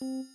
Thank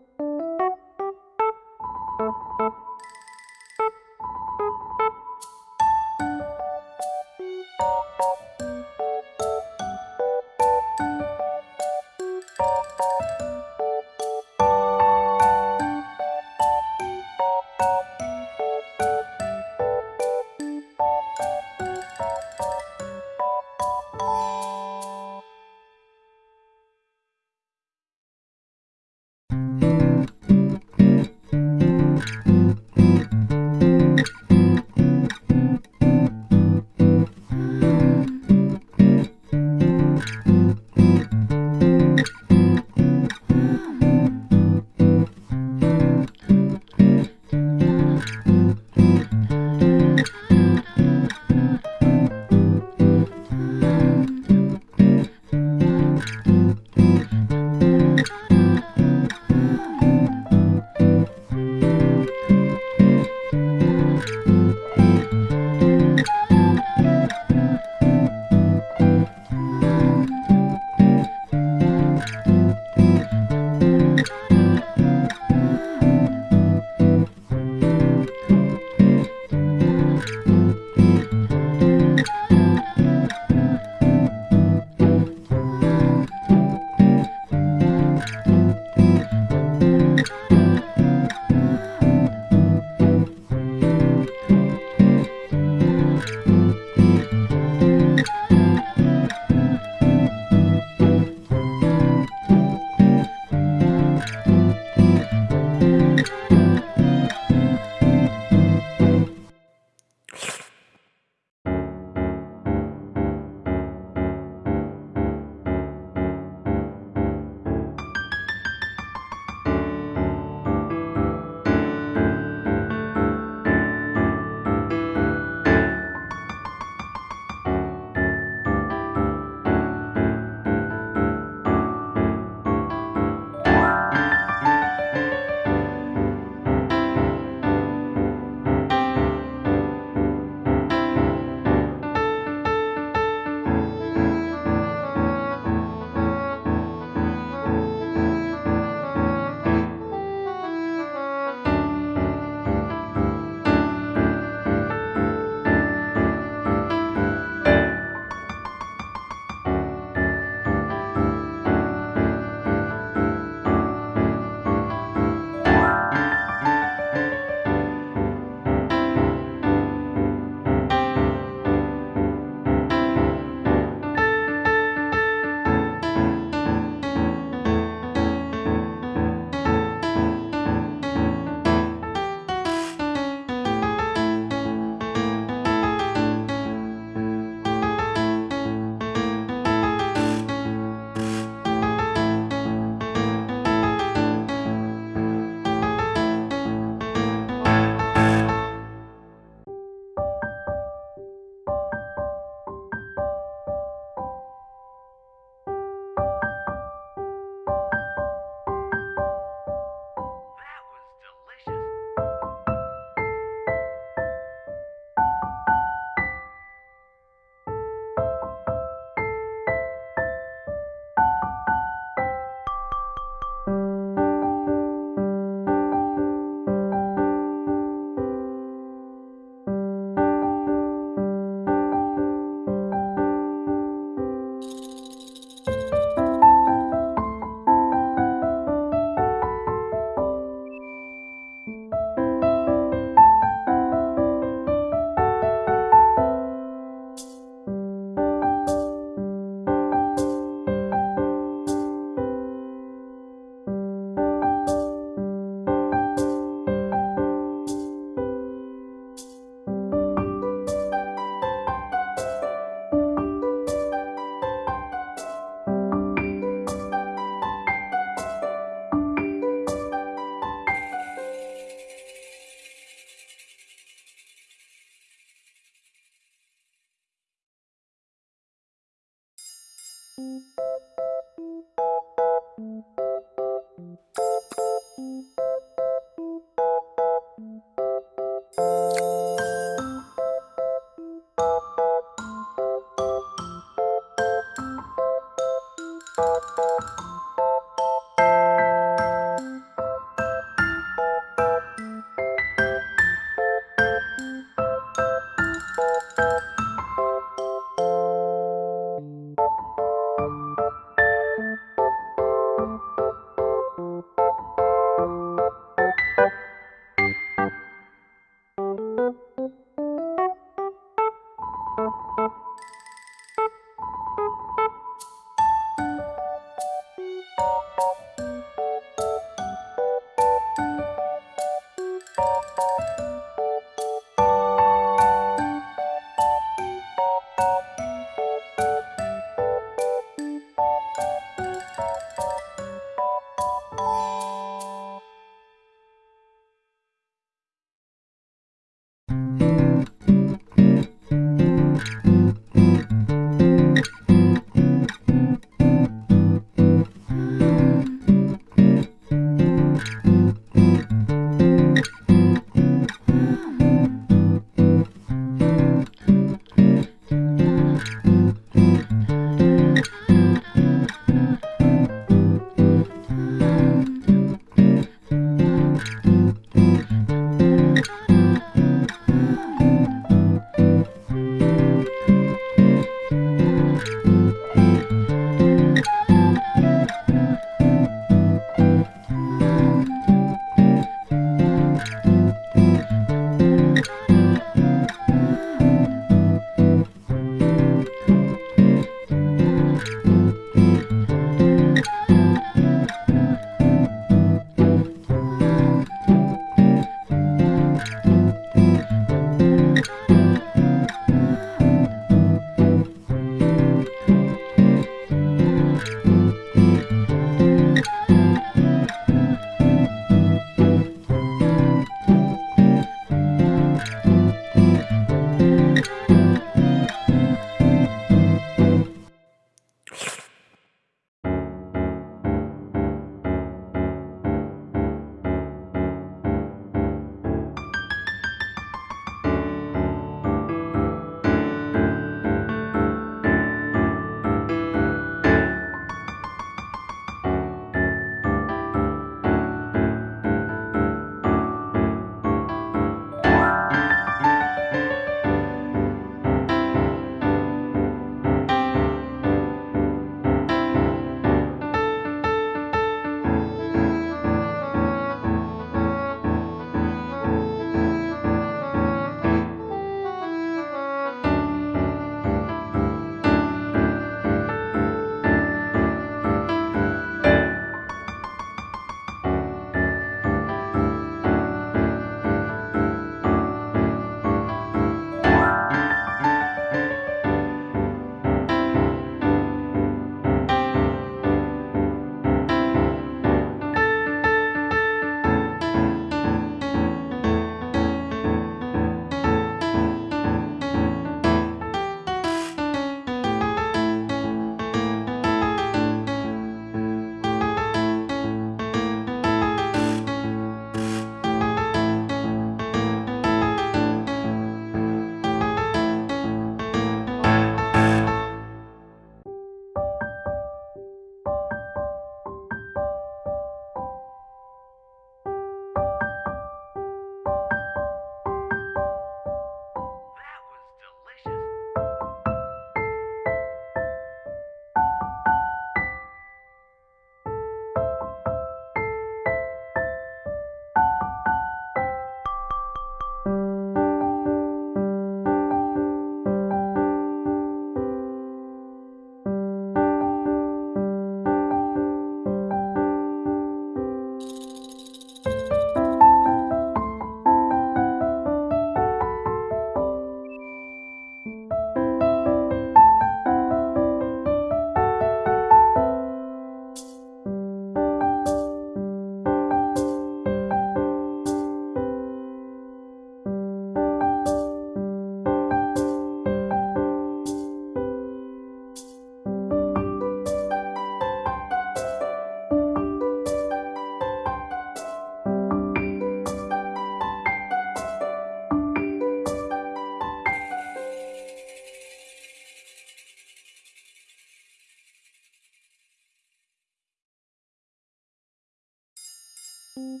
Thank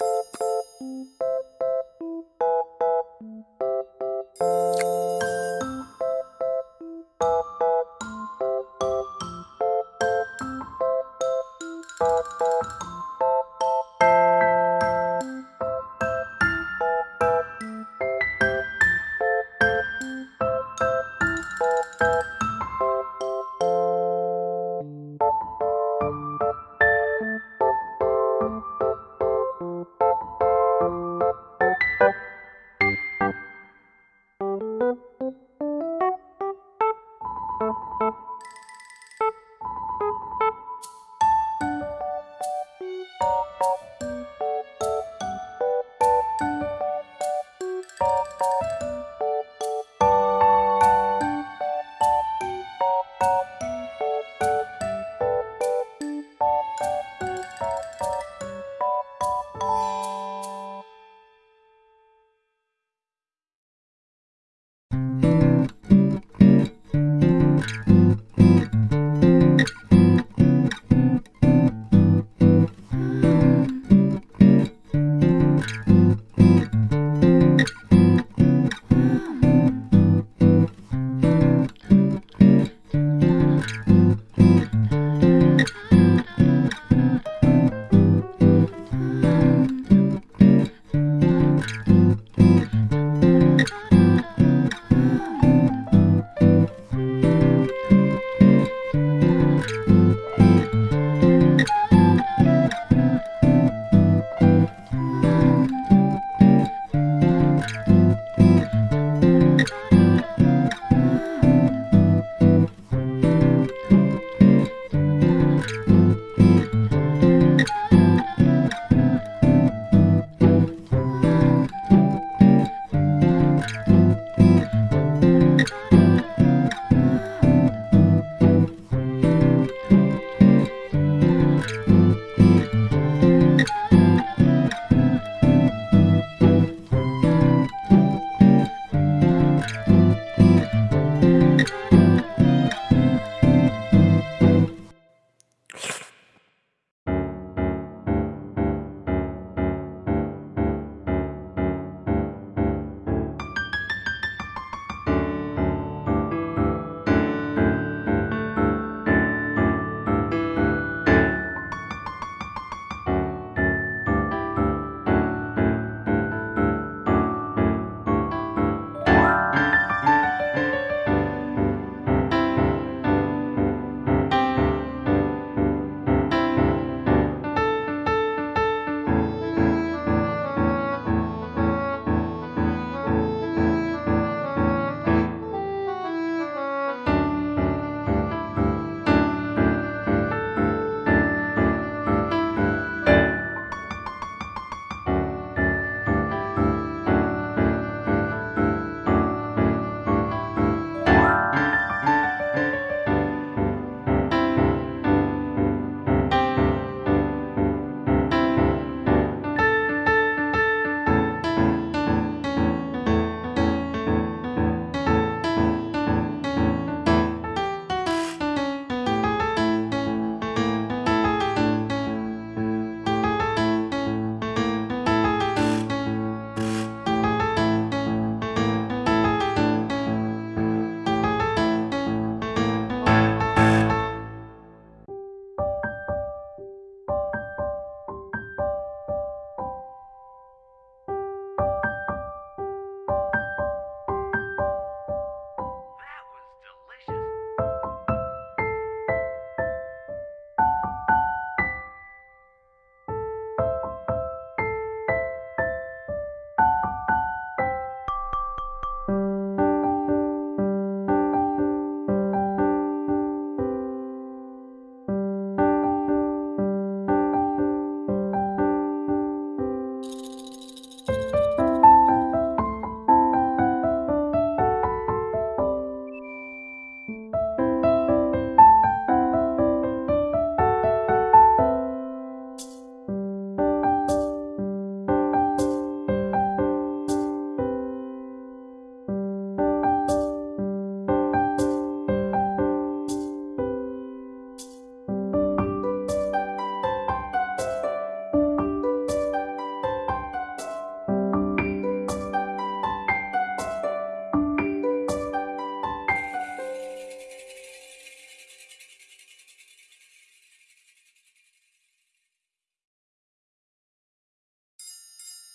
you.